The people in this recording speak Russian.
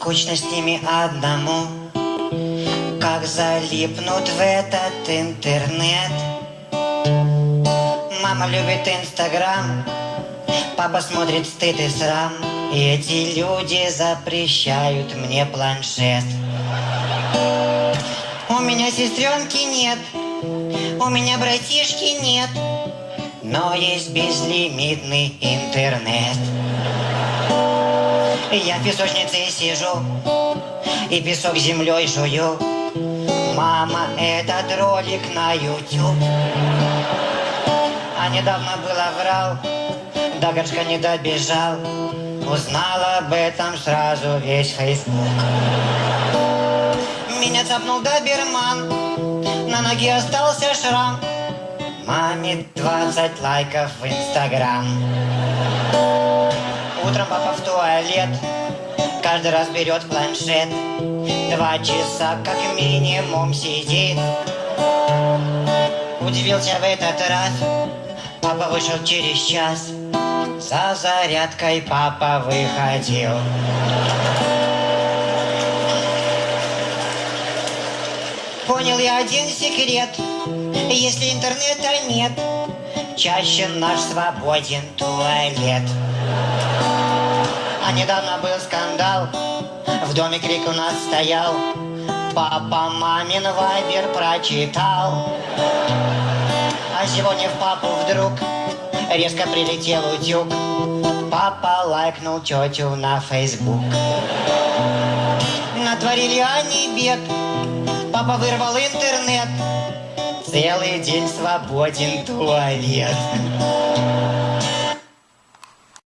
Скучно с ними одному, как залипнут в этот интернет. Мама любит Инстаграм, папа смотрит стыд и срам. И эти люди запрещают мне планшет. У меня сестренки нет, у меня братишки нет, но есть безлимитный интернет. Я в песочнице сижу и песок землей жую. Мама, этот ролик на YouTube. А недавно было врал, до горшка не добежал. Узнал об этом сразу весь Фейсбук. Меня цапнул доберман, на ноге остался шрам. Маме 20 лайков в Инстаграм. Утром папа в туалет, каждый раз берет планшет. Два часа как минимум сидит. Удивился в этот раз, папа вышел через час. За зарядкой папа выходил. Понял я один секрет, если интернета нет, чаще наш свободен туалет. А недавно был скандал, в доме крик у нас стоял, папа мамин вайбер прочитал. А сегодня в папу вдруг резко прилетел утюг, папа лайкнул тетю на фейсбук. Натворили они бед, папа вырвал интернет, целый день свободен туалет.